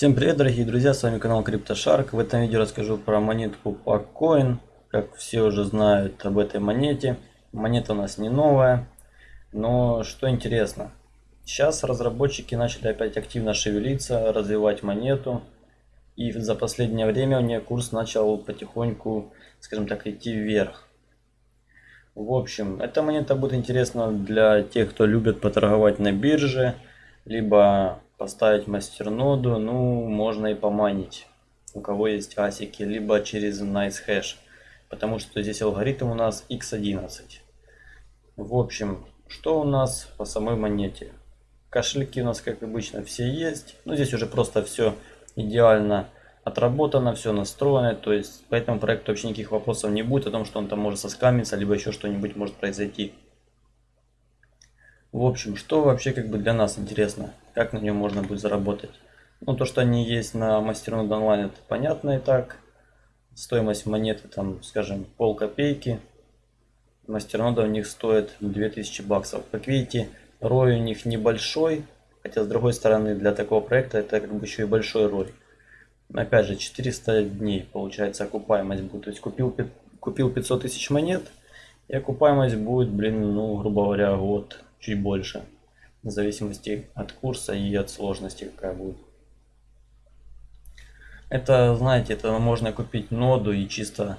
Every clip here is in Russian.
Всем привет, дорогие друзья, с вами канал CryptoShark. В этом видео расскажу про монетку PackCoin. Как все уже знают об этой монете. Монета у нас не новая, но что интересно. Сейчас разработчики начали опять активно шевелиться, развивать монету. И за последнее время у нее курс начал потихоньку, скажем так, идти вверх. В общем, эта монета будет интересна для тех, кто любит поторговать на бирже, либо поставить мастерноду, ну, можно и поманить, у кого есть асики, либо через NiceHash, потому что здесь алгоритм у нас x11. В общем, что у нас по самой монете? Кошельки у нас, как обычно, все есть. Ну, здесь уже просто все идеально отработано, все настроено. То есть, по этому проекту вообще никаких вопросов не будет о том, что он там может соскамиться, либо еще что-нибудь может произойти. В общем, что вообще как бы для нас интересно, как на нем можно будет заработать. Ну, то, что они есть на Мастернод онлайн, это понятно и так. Стоимость монеты, там, скажем, пол копейки. Мастернода у них стоит 2000 баксов. Как видите, рой у них небольшой, хотя с другой стороны, для такого проекта это как бы еще и большой рой. Опять же, 400 дней получается окупаемость будет. То есть купил, купил 500 тысяч монет, и окупаемость будет, блин, ну, грубо говоря, год чуть больше. В зависимости от курса и от сложности какая будет. Это, знаете, это можно купить ноду и чисто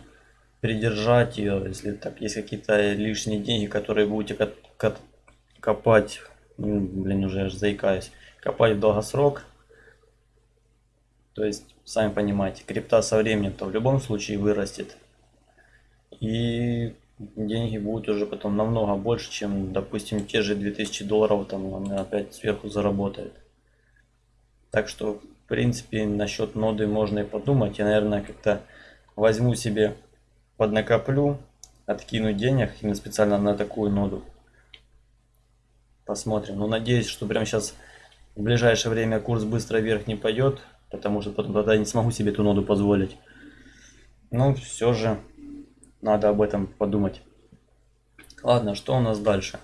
придержать ее, если так есть какие-то лишние деньги, которые будете копать, ну, блин, уже аж заикаюсь, копать в долгосрок. То есть, сами понимаете, крипта со временем-то в любом случае вырастет. И деньги будут уже потом намного больше, чем, допустим, те же 2000 долларов там он опять сверху заработает. Так что, в принципе, насчет ноды можно и подумать. Я, наверное, как-то возьму себе, поднакоплю, откину денег именно специально на такую ноду. Посмотрим. Но надеюсь, что прямо сейчас в ближайшее время курс быстро вверх не пойдет, потому что потом тогда не смогу себе эту ноду позволить. Но все же надо об этом подумать. Ладно, что у нас дальше?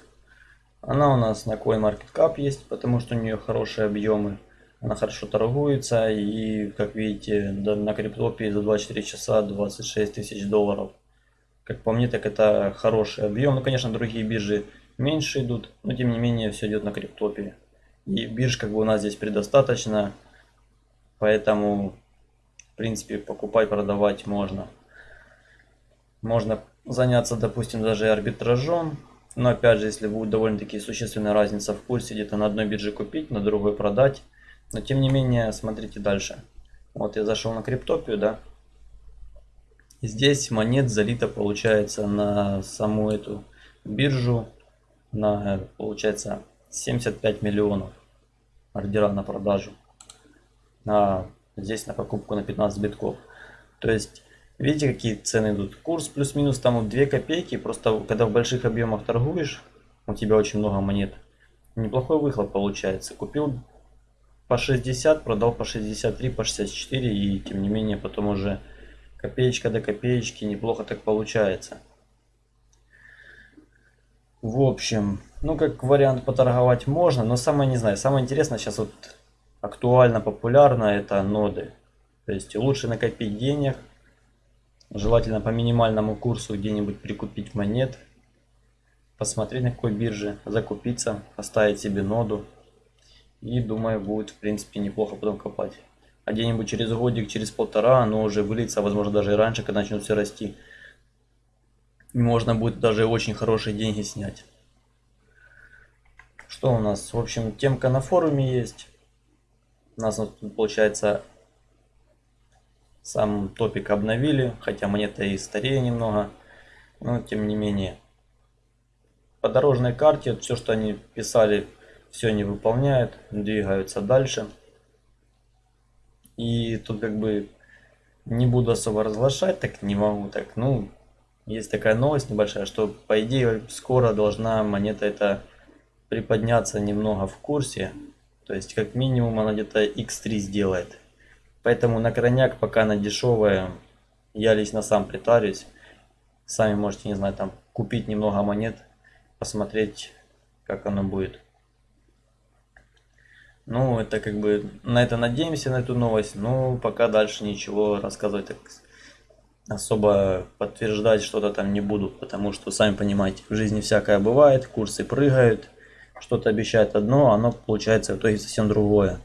Она у нас на CoinMarketCap есть, потому что у нее хорошие объемы. Она хорошо торгуется и, как видите, на криптопе за 24 часа 26 тысяч долларов. Как по мне, так это хороший объем. Ну, конечно, другие биржи меньше идут, но тем не менее все идет на криптопе. И бирж как бы у нас здесь предостаточно, поэтому, в принципе, покупать, продавать можно. Можно заняться, допустим, даже арбитражом. Но опять же, если будет довольно-таки существенная разница в курсе, где-то на одной бирже купить, на другой продать. Но тем не менее, смотрите дальше. Вот я зашел на криптопию, да. Здесь монет залито получается на саму эту биржу на получается 75 миллионов ордера на продажу. А здесь на покупку на 15 битков. То есть Видите, какие цены идут? Курс плюс-минус там вот 2 копейки. Просто когда в больших объемах торгуешь, у тебя очень много монет. Неплохой выхлоп получается. Купил по 60, продал по 63, по 64 и тем не менее потом уже копеечка до копеечки неплохо так получается. В общем, ну как вариант поторговать можно, но самое не знаю, самое интересное сейчас вот актуально, популярно это ноды. То есть лучше накопить денег, Желательно по минимальному курсу где-нибудь прикупить монет, посмотреть на какой бирже, закупиться, оставить себе ноду. И думаю, будет в принципе неплохо потом копать. А где-нибудь через годик, через полтора оно уже выльется, возможно даже и раньше, когда начнет все расти. И можно будет даже очень хорошие деньги снять. Что у нас? В общем, темка на форуме есть. У нас тут получается сам топик обновили, хотя монета и старее немного, но тем не менее. По дорожной карте все, что они писали, все они выполняют, двигаются дальше. И тут как бы не буду особо разглашать, так не могу, так, ну, есть такая новость небольшая, что по идее скоро должна монета эта приподняться немного в курсе. То есть как минимум она где-то x3 сделает. Поэтому на крайняк, пока она дешевая, я лично сам притарюсь. Сами можете, не знаю, там купить немного монет, посмотреть, как оно будет. Ну, это как бы на это надеемся, на эту новость. Но пока дальше ничего рассказывать так особо подтверждать что-то там не буду. Потому что, сами понимаете, в жизни всякое бывает, курсы прыгают. Что-то обещает одно, а оно получается в итоге совсем другое.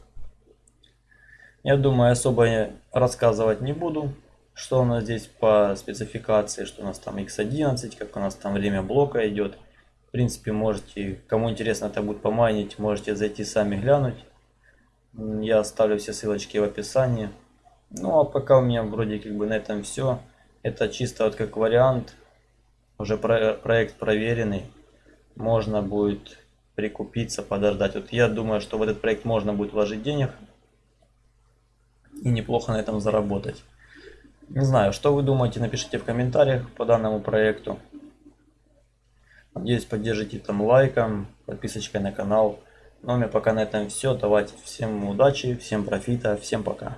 Я думаю, особо рассказывать не буду, что у нас здесь по спецификации, что у нас там x11, как у нас там время блока идет. В принципе, можете, кому интересно это будет помайнить, можете зайти сами глянуть. Я оставлю все ссылочки в описании. Ну а пока у меня вроде как бы на этом все. Это чисто вот как вариант. Уже про проект проверенный. Можно будет прикупиться, подождать. Вот я думаю, что в этот проект можно будет вложить денег и неплохо на этом заработать. Не знаю, что вы думаете, напишите в комментариях по данному проекту. Надеюсь, поддержите там лайком, подписочкой на канал. Ну а у меня пока на этом все. Давайте всем удачи, всем профита, всем пока.